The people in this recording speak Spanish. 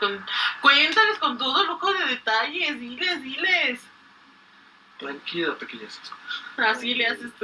Con- cuéntales con todo lujo de detalles, diles, diles. Tranquila, pequeñas. Así le haces tú.